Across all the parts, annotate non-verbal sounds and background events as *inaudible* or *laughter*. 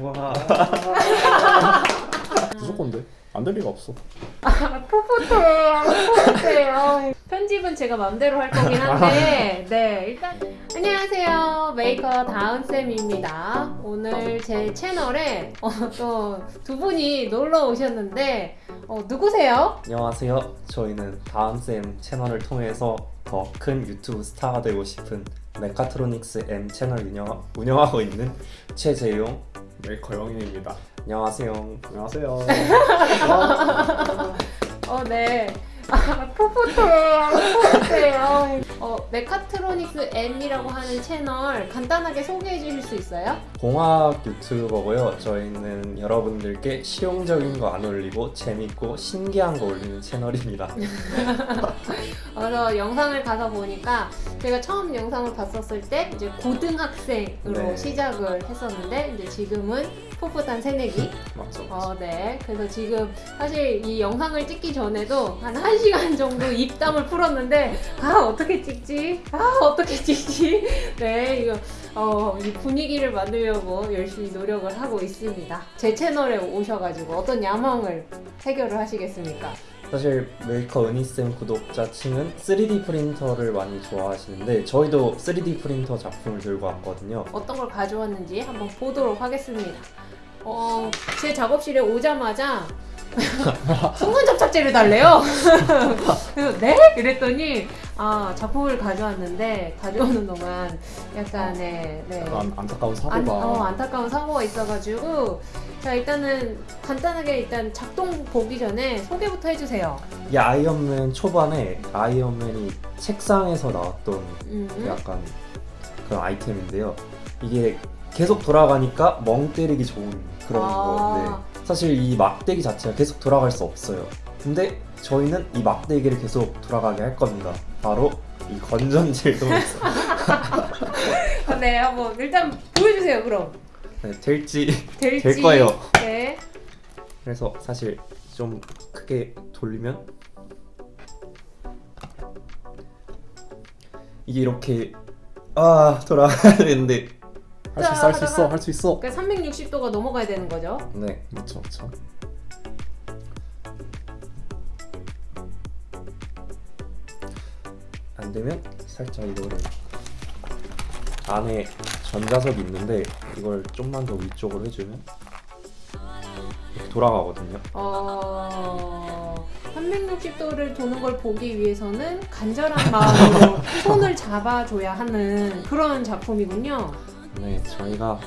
와. *laughs* 무조건데 안 될 리가 없어. 풋풋해요. 풋풋해요. 편집은 제가 맘대로 할 거긴 한데, *laughs* 네, 일단, 안녕하세요. 메이커 다은쌤입니다. 오늘 제 채널에 어, 또 두 분이 놀러 오셨는데, 어, 누구세요? 안녕하세요. 저희는 다은쌤 채널을 통해서 더 큰 유튜브 스타가 되고 싶은 메카트로닉스 M 채널 운영, 운영하고 있는 최재용. 메이커 영인입니다. 안녕하세요. 안녕하세요. *laughs* 어, 네. 아, 풋풋해요. 풋풋해요. 어, 메카트로닉스 M이라고 하는 채널 간단하게 소개해 주실 수 있어요? 공학 유튜버고요. 저희는 여러분들께 실용적인 거 안 올리고 재밌고 신기한 거 올리는 채널입니다. *laughs* 그래서 영상을 가서 보니까 제가 처음 영상을 봤었을 때 이제 고등학생으로 네. 시작을 했었는데 이제 지금은 풋풋한 새내기. *laughs* 맞죠. 어, 네. 그래서 지금 사실 이 영상을 찍기 전에도 한 1시간 정도 입담을 풀었는데 아, 어떻게 찍지? 아, 어떻게 찍지? *laughs* 네, 이거 어, 이 분위기를 만들려고 열심히 노력을 하고 있습니다. 제 채널에 오셔가지고 어떤 야망을 해결을 하시겠습니까? 사실 메이커 다은쌤 구독자층은 3D 프린터를 많이 좋아하시는데 저희도 3D 프린터 작품을 들고 왔거든요. 어떤 걸 가져왔는지 한번 보도록 하겠습니다. 어, 제 작업실에 오자마자 순간 접착제를 달래요. 그래서 *laughs* 네? 이랬더니 아 작품을 가져왔는데 가져오는 동안 약간의 네. 약간 안타까운 사고가 안, 어, 안타까운 사고가 있어가지고 자 일단은 간단하게 일단 작동 보기 전에 소개부터 해주세요. 이 아이언맨 초반에 아이언맨이 책상에서 나왔던 음. 약간 그런 아이템인데요. 이게 계속 돌아가니까 멍 때리기 좋은 그런 아. 거. 네. 사실 이 막대기 자체가 계속 돌아갈 수 없어요. 근데 저희는 이 막대기를 계속 돌아가게 할 겁니다. 바로 이 건전지를 통해서 *laughs* 아, 네 한번 일단 보여주세요 그럼 네, 될지 *laughs* 될지 될 거예요. 네. 그래서 사실 좀 크게 돌리면 이게 이렇게 아 돌아가야 되는데 할 수 있어, 할 수 있어, 할 수 있어. 그러니까 360도가 넘어가야 되는 거죠. 네 맞죠, 맞죠. 안 되면 살짝 이거를 안에 전자석이 있는데 이걸 좀만 더 위쪽으로 해주면 이렇게 돌아가거든요. 어... 360도를 도는 걸 보기 위해서는 간절한 마음으로 *laughs* 손을 잡아줘야 하는 그런 작품이군요. 네, 저희가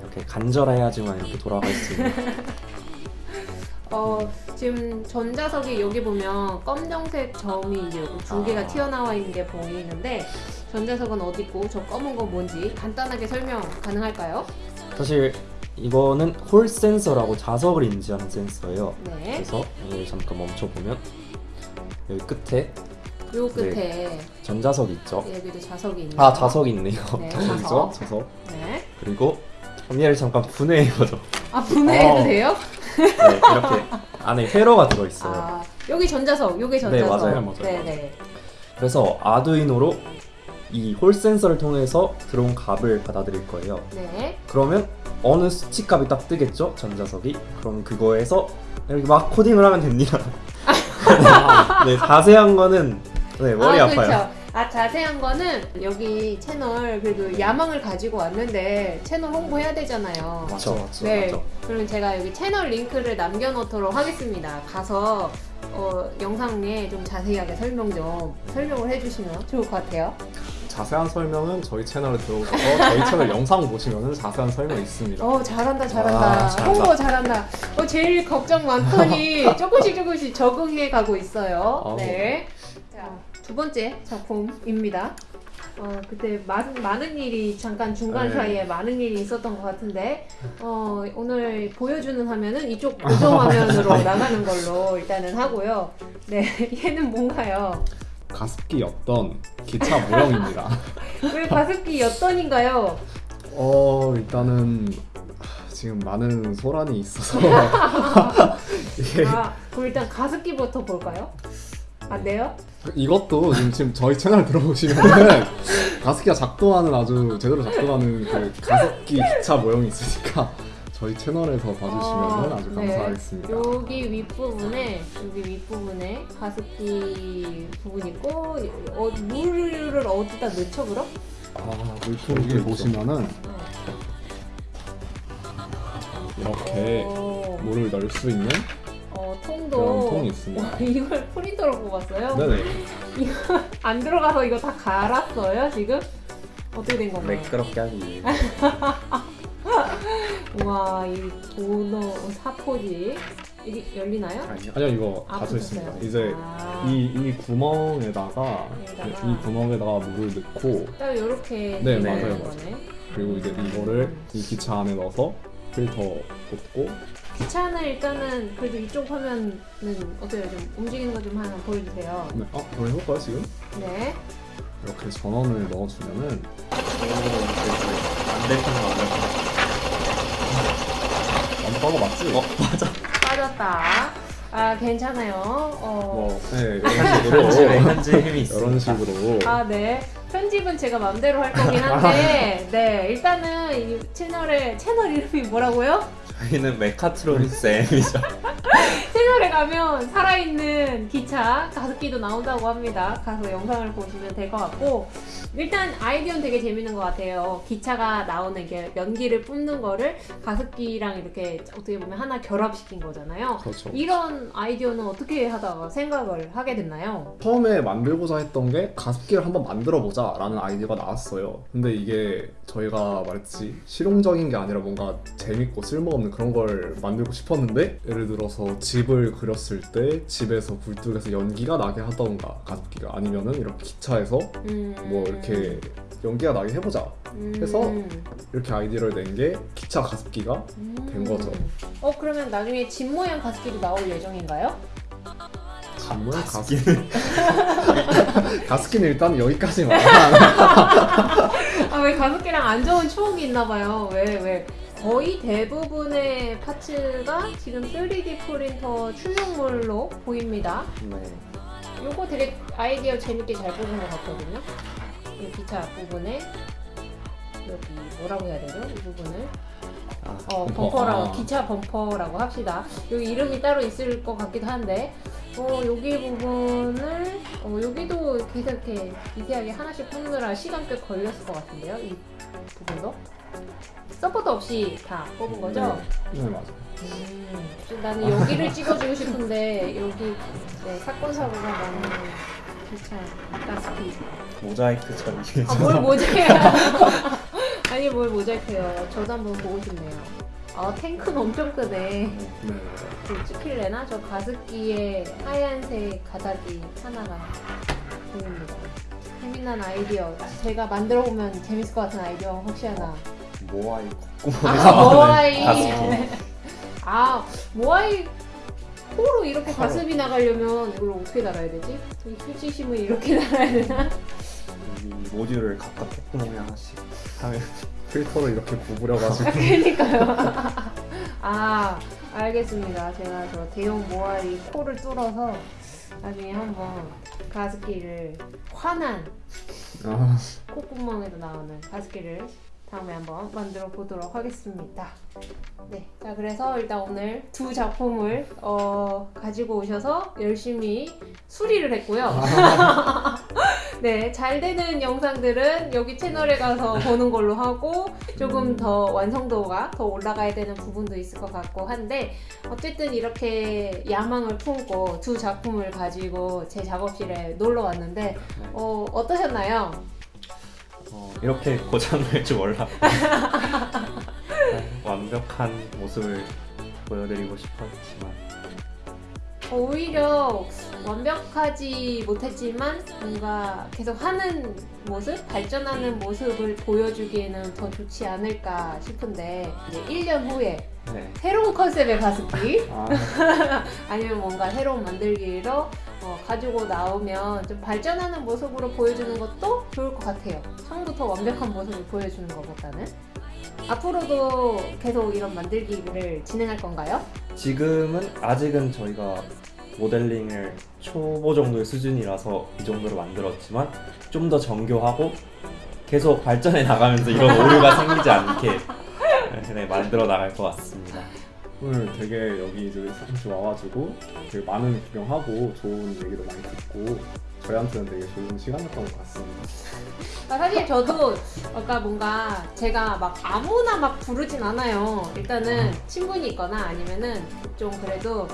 이렇게 간절해야지만 이렇게 돌아갈 수 있는 *laughs* 어, 지금 전자석이 여기 보면 검정색 점이 이제 두 개가 아. 튀어나와 있는 게 보이는데 전자석은 어디 있고 저 검은 건 뭔지 간단하게 설명 가능할까요? 사실 이거는 홀 센서라고 자석을 인지하는 센서예요. 네. 그래서 잠깐 멈춰보면 여기 끝에 요 끝에 전자석 있죠. 여기도 자석이 있네요. 아 자석이 있네요. 네, 자석이죠? 자석. 자석. 네. 그리고 얘를 잠깐 분해해 보죠. 아 분해해도 어. 돼요? 네, 이렇게 안에 회로가 들어있어요. 아 여기 전자석, 요게 전자석. 맞아요, 맞아요. 네네. 그래서 아두이노로 이 홀 센서를 통해서 들어온 값을 받아들일 거예요. 네. 그러면 어느 수치 값이 딱 뜨겠죠? 전자석이. 그럼 그거에서 이렇게 막 코딩을 하면 됩니다. *laughs* *laughs* 네, 자세한 거는 네, 머리 아, 파요 그렇죠. 아 자세한 거는 여기 채널 그래도 야망을 가지고 왔는데 채널 홍보해야 되잖아요. 맞죠, 맞죠. 네. 맞죠. 그럼 제가 여기 채널 링크를 남겨놓도록 하겠습니다. 가서 어, 영상에 좀 자세하게 설명 좀 설명을 해주시면 좋을 것 같아요. 자세한 설명은 저희 채널에 들어오셔서 저희 채널 영상 보시면 자세한 설명이 있습니다. 어 잘한다 잘한다 아, 잘한다. 홍보 잘한다. 어 제일 걱정 많더니 *laughs* 조금씩 조금씩 적응해 가고 있어요. 어. 네. 자두 번째 작품입니다. 어 그때 많은 많은 일이 잠깐 중간 네. 사이에 많은 일이 있었던 것 같은데 어 오늘 보여주는 화면은 이쪽 고정 *laughs* 화면으로 나가는 걸로 일단은 하고요. 네 *laughs* 얘는 뭔가요? 가습기였던 기차 모형입니다. *laughs* 왜 가습기 엿던인가요? 어 일단은 지금 많은 소란이 있어서 이게 아 그럼 일단 가습기부터 볼까요? 안 돼요? 이것도 지금, 지금 저희 채널 들어보시면은 *laughs* 가습기가 작동하는 아주 제대로 작동하는 그 가습기 기차 모형이 있으니까 저희 채널에서 봐주시면 어, 아주 네. 감사하겠습니다. 여기 윗부분에 여기 윗부분에 가습기 부분 있고 어, 물을 어디다 넣죠 그럼? 아 여기 보시면은 네. 이렇게 어, 물을 넣을 수 있는 어, 통도 통이 있습니다. 와, *laughs* 이걸 프린터로 뽑았어요? 네네. *laughs* 안 들어가서 이거 다 갈았어요 지금? 어떻게 된 건가요? 매끄럽게 하기 위해 *laughs* 우와 이 도너 사포지 이게 열리나요? 아니요 아니요 이거 아, 닫혀 있습니다. 붙었어요. 이제 아. 이, 이 구멍에다가 여기다가. 이 구멍에다가 물을 넣고 딱 이렇게 네, 맞아요, 거네. 그리고 이제 이거를 이 기차 안에 넣어서 필터 꽂고 기차는 일단은 그래도 이쪽 화면은 어때요? 좀 움직이는 거 좀 하나 보여주세요. 네. 어? 그럼 해볼까요 지금? 네. 이렇게 전원을 넣어주면은 안될 거는 lampada 맞지? 어? 빠졌다. 아 괜찮아요. 어. 뭐, 네, *laughs* 이런 식으로 현재 힘이 있어 이런 식으로 아 네. 편집은 제가 맘대로 할 거긴 한데, *laughs* 네 일단은 이 채널의 채널 이름이 뭐라고요? 저희는 메카트로닉스 M이죠 *laughs* 채널에 가면 살아있는 기차 가습기도 나온다고 합니다. 가서 영상을 보시면 될 것 같고 일단 아이디어는 되게 재밌는 것 같아요. 기차가 나오는 게 연기를 뿜는 거를 가습기랑 이렇게 어떻게 보면 하나 결합시킨 거잖아요. 그렇죠. 이런 아이디어는 어떻게 하다가 생각을 하게 됐나요? 처음에 만들고자 했던 게 가습기를 한번 만들어 보자 라는 아이디어가 나왔어요. 근데 이게 저희가 말했지 실용적인 게 아니라 뭔가 재밌고 쓸모없는 그런 걸 만들고 싶었는데 예를 들어서 집을 그렸을 때 집에서 굴뚝에서 연기가 나게 하던가 가습기가 아니면은 이렇게 기차에서 음... 뭐 이렇게 연기가 나게 해보자 해서 음... 이렇게 아이디어를 낸 게 기차 가습기가 된 거죠. 어 그러면 나중에 집 모양 가습기도 나올 예정인가요? 정말 가습 가습기는 가습기는 일단 여기까지만. *laughs* 아왜 가습기랑 안 좋은 추억이 있나 봐요. 왜 왜? 거의 대부분의 파츠가 지금 3D 프린터 출력물로 보입니다. 네 요거 되게 아이디어 재밌게 잘 뽑은 것 같거든요. 이 기차 앞부분에 여기 뭐라고 해야 되죠? 이 부분을 아, 어 범퍼. 범퍼라고 아. 기차 범퍼라고 합시다. 여기 이름이 따로 있을 것 같기도 한데 어 여기 부분을 어 여기도 계속 이렇게 미세하게 하나씩 뽑느라 시간 꽤 걸렸을 것 같은데요. 이 부분도 support 없이 다 뽑은 거죠? 네 맞아. 음, 좀 나는 여기를 찍어주고 싶은데 여기 네, 사건 사고가 많은 기차 가스피. 모자이크처럼 이게 아뭘 모자이크? *laughs* 아니 뭘 모자이크요? 저도 한번 보고 싶네요. 아 탱크는 엄청 크네. 네. 그 찍힐래나? 저 가습기에 하얀색 가닥이 하나가 보입니다. 재미난 아이디어. 제가 만들어 보면 재밌을 것 같은 아이디어 혹시 하나. 모아이 아 콧구멍에서 모아이. 가습기 아 모아이 코로 이렇게 가습이 나가려면 이걸 어떻게 달아야 되지? 이 휴지심을 이렇게 *laughs* 달아야 되나? 이 모듈을 각각 콧구멍에 하나씩 하면 필터를 이렇게 구부려가지고 그러니까요. *laughs* 아 알겠습니다. 제가 저 대형 모아이 코를 뚫어서 나중에 한번 가습기를 환한 아, 콧구멍에도 나오는 가습기를 다음에 한번 만들어 보도록 하겠습니다. 네, 자 그래서 일단 오늘 두 작품을 어, 가지고 오셔서 열심히 수리를 했고요. *laughs* 네, 잘 되는 영상들은 여기 채널에 가서 보는 걸로 하고 조금 더 완성도가 더 올라가야 되는 부분도 있을 것 같고 한데 어쨌든 이렇게 야망을 품고 두 작품을 가지고 제 작업실에 놀러 왔는데 어, 어떠셨나요? 어, 이렇게 *laughs* 고장날 줄 몰랐고. 완벽한 모습을 보여드리고 싶었지만. 오히려 완벽하지 못했지만 뭔가 계속 하는 모습, 발전하는 모습을 보여주기에는 더 좋지 않을까 싶은데 이제 1년 후에 네. 새로운 컨셉의 가습기? 아, *laughs* 아니면 뭔가 새로운 만들기로 어, 가지고 나오면 좀 발전하는 모습으로 보여주는 것도 좋을 것 같아요. 처음부터 완벽한 모습을 보여주는 것보다는 앞으로도 계속 이런 만들기를 진행할 건가요? 지금은 아직은 저희가 모델링을 초보 정도의 수준이라서 이 정도로 만들었지만 좀 더 정교하고 계속 발전해 나가면서 이런 오류가 생기지 않게 네, 만들어 나갈 것 같습니다. 오늘 되게 여기 이제 사무실 와가지고 되게 많은 구경하고 좋은 얘기도 많이 듣고 저희한테는 되게 좋은 시간이었던 것 같습니다. 아, 사실 저도 아까 뭔가 제가 막 아무나 막 부르진 않아요. 일단은 친분이 있거나 아니면은 좀 그래도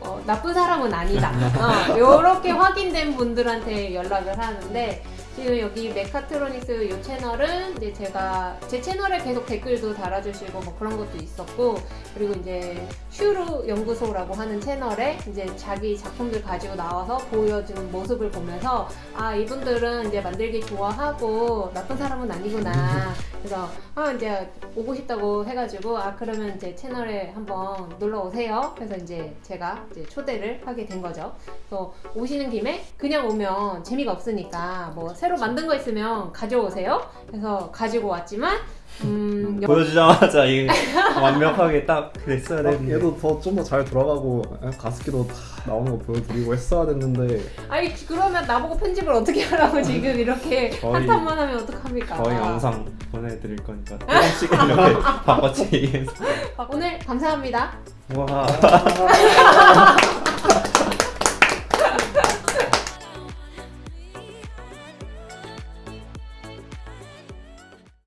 어, 나쁜 사람은 아니다. 어, 이렇게 확인된 분들한테 연락을 하는데 지금 여기 메카트로닉스 이 채널은 이제 제가 제 채널에 계속 댓글도 달아주시고 뭐 그런 것도 있었고 그리고 이제 슈루 연구소라고 하는 채널에 이제 자기 작품들 가지고 나와서 보여주는 모습을 보면서 아 이분들은 이제 만들기 좋아하고 나쁜 사람은 아니구나. 그래서 아 이제 오고 싶다고 해가지고 아 그러면 이제 채널에 한번 놀러 오세요. 그래서 이제 제가 이제 초대를 하게 된 거죠. 그래서 오시는 김에 그냥 오면 재미가 없으니까 뭐 새로 만든 거 있으면 가져오세요. 그래서 가지고 왔지만 음 여- 보여주자마자 이게 완벽하게 딱 됐어야 되는데. 얘도 더 좀 더 잘 돌아가고 가습기도 다 나오는 거 보여드리고 했어야 됐는데. 아니 그러면 나보고 편집을 어떻게 하라고 지금 이렇게 한탄만 하면 어떡합니까? 저희 영상 보내드릴 거니까 조금씩 이렇게 바꿔치기해서. 아, 오늘 감사합니다. 와 *laughs*